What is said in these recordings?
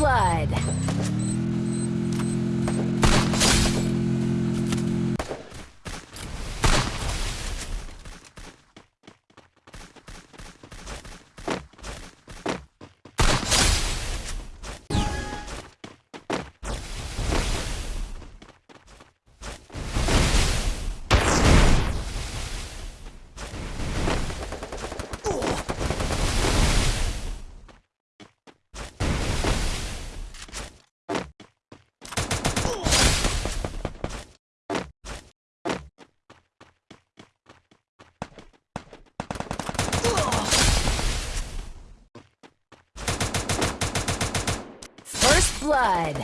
blood. Blood.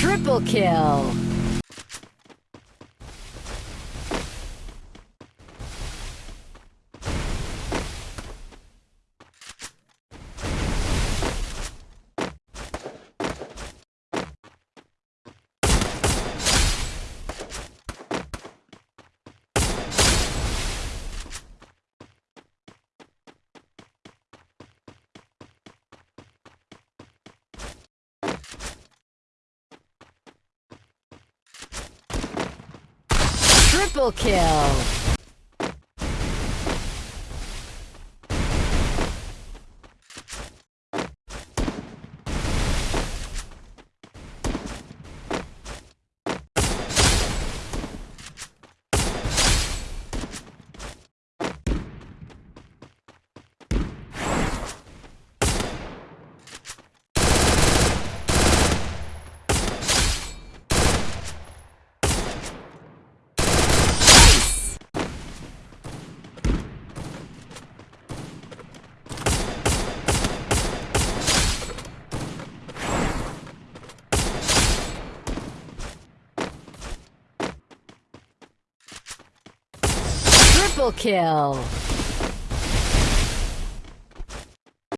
Triple kill. Triple kill. Triple kill.